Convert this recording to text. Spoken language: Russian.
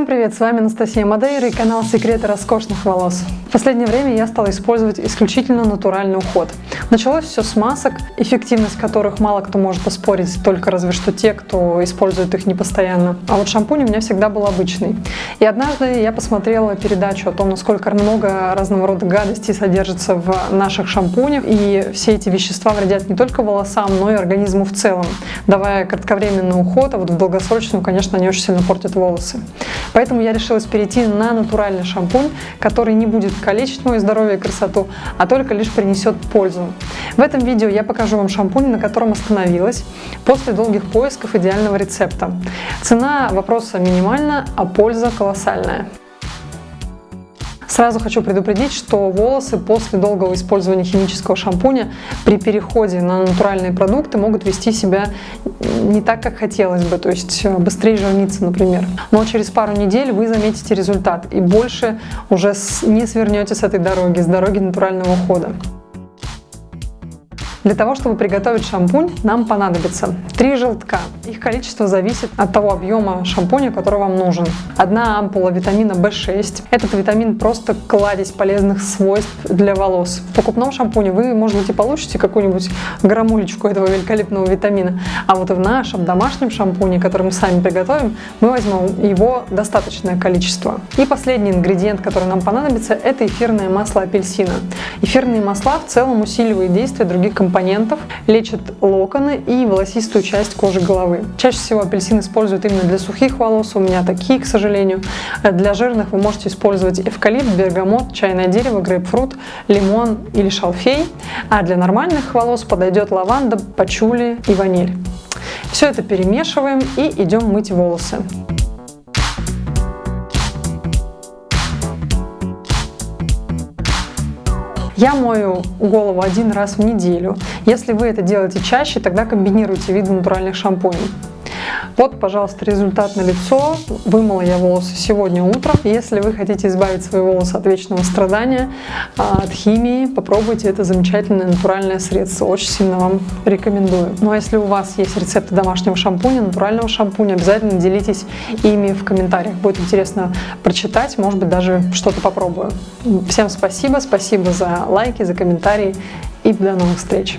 Всем привет, с вами Анастасия Мадейра и канал Секреты роскошных волос. В последнее время я стала использовать исключительно натуральный уход. Началось все с масок, эффективность которых мало кто может оспорить, только разве что те, кто использует их непостоянно. А вот шампунь у меня всегда был обычный. И однажды я посмотрела передачу о том, насколько много разного рода гадостей содержится в наших шампунях, и все эти вещества вредят не только волосам, но и организму в целом, давая кратковременный уход, а вот в долгосрочную, конечно, они очень сильно портят волосы. Поэтому я решилась перейти на натуральный шампунь, который не будет калечить мое здоровье и красоту, а только лишь принесет пользу. В этом видео я покажу вам шампунь, на котором остановилась после долгих поисков идеального рецепта. Цена вопроса минимальна, а польза колоссальная. Сразу хочу предупредить, что волосы после долгого использования химического шампуня при переходе на натуральные продукты могут вести себя не так, как хотелось бы, то есть э, быстрее жирниться, например. Но через пару недель вы заметите результат и больше уже не свернете с этой дороги, с дороги натурального ухода. Для того, чтобы приготовить шампунь, нам понадобится три желтка. Их количество зависит от того объема шампуня, который вам нужен. Одна ампула витамина В6. Этот витамин просто кладезь полезных свойств для волос. В покупном шампуне вы, может быть, и получите какую-нибудь грамулечку этого великолепного витамина. А вот в нашем домашнем шампуне, который мы сами приготовим, мы возьмем его достаточное количество. И последний ингредиент, который нам понадобится, это эфирное масло апельсина. Эфирные масла в целом усиливают действие других компонентов компонентов, лечит локоны и волосистую часть кожи головы. Чаще всего апельсин используют именно для сухих волос, у меня такие, к сожалению. Для жирных вы можете использовать эвкалипт, бергамот, чайное дерево, грейпфрут, лимон или шалфей. А для нормальных волос подойдет лаванда, пачули и ваниль. Все это перемешиваем и идем мыть волосы. Я мою голову один раз в неделю. Если вы это делаете чаще, тогда комбинируйте виды натуральных шампуней. Вот, пожалуйста, результат на лицо. Вымыла я волосы сегодня утром. Если вы хотите избавить свои волосы от вечного страдания, а, от химии, попробуйте это замечательное натуральное средство. Очень сильно вам рекомендую. Ну а если у вас есть рецепты домашнего шампуня, натурального шампуня, обязательно делитесь ими в комментариях. Будет интересно прочитать, может быть, даже что-то попробую. Всем спасибо, спасибо за лайки, за комментарии и до новых встреч!